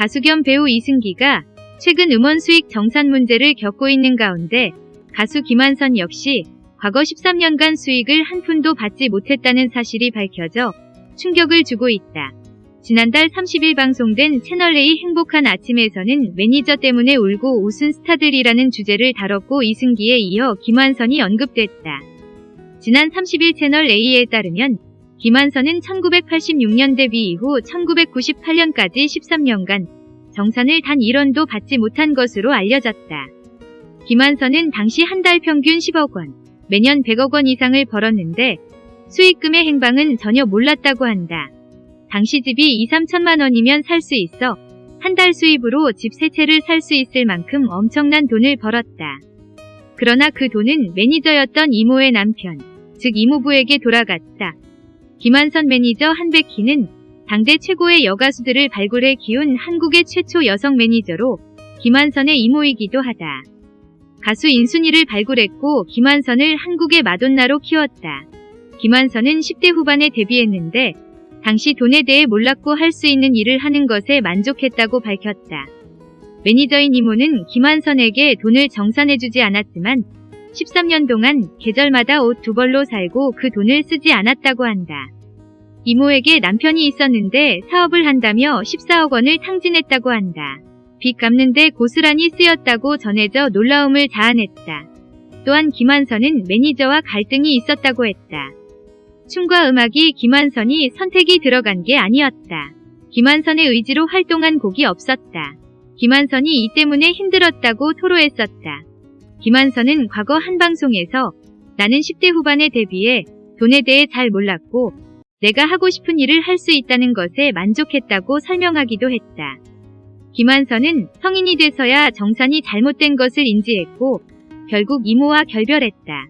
가수 겸 배우 이승기가 최근 음원 수익 정산 문제를 겪고 있는 가운데 가수 김한선 역시 과거 13년간 수익을 한 푼도 받지 못했다는 사실이 밝혀져 충격을 주고 있다. 지난달 30일 방송된 채널A 행복한 아침에서는 매니저 때문에 울고 웃은 스타들이라는 주제를 다뤘고 이승기에 이어 김한선이 언급됐다. 지난 30일 채널A에 따르면 김한선은 1986년 데뷔 이후 1998년까지 13년간 정산을 단 1원도 받지 못한 것으로 알려졌다. 김한선은 당시 한 달 평균 10억 원, 매년 100억 원 이상을 벌었는데 수익금의 행방은 전혀 몰랐다고 한다. 당시 집이 2, 3천만 원이면 살 수 있어 한 달 수입으로 집 세 채를 살 수 있을 만큼 엄청난 돈을 벌었다. 그러나 그 돈은 매니저였던 이모의 남편, 즉 이모부에게 돌아갔다. 김완선 매니저 한백희는 당대 최고의 여가수들을 발굴해 키운 한국의 최초 여성 매니저로 김완선의 이모이기도 하다. 가수 인순이를 발굴했고 김완선을 한국의 마돈나로 키웠다. 김완선은 10대 후반에 데뷔했는데 당시 돈에 대해 몰랐고 할 수 있는 일을 하는 것에 만족했다고 밝혔다. 매니저인 이모는 김완선에게 돈을 정산해주지 않았지만 13년 동안 계절마다 옷 두 벌로 살고 그 돈을 쓰지 않았다고 한다. 이모에게 남편이 있었는데 사업을 한다며 14억 원을 탕진했다고 한다. 빚 갚는데 고스란히 쓰였다고 전해져 놀라움을 자아냈다. 또한 김한선은 매니저와 갈등이 있었다고 했다. 춤과 음악이 김한선이 선택이 들어간 게 아니었다. 김한선의 의지로 활동한 곡이 없었다. 김한선이 이 때문에 힘들었다고 토로했었다. 김한선은 과거 한 방송에서 나는 10대 후반에 데뷔해 돈에 대해 잘 몰랐고 내가 하고 싶은 일을 할 수 있다는 것에 만족했다고 설명하기도 했다. 김한선은 성인이 돼서야 정산이 잘못된 것을 인지했고 결국 이모와 결별했다.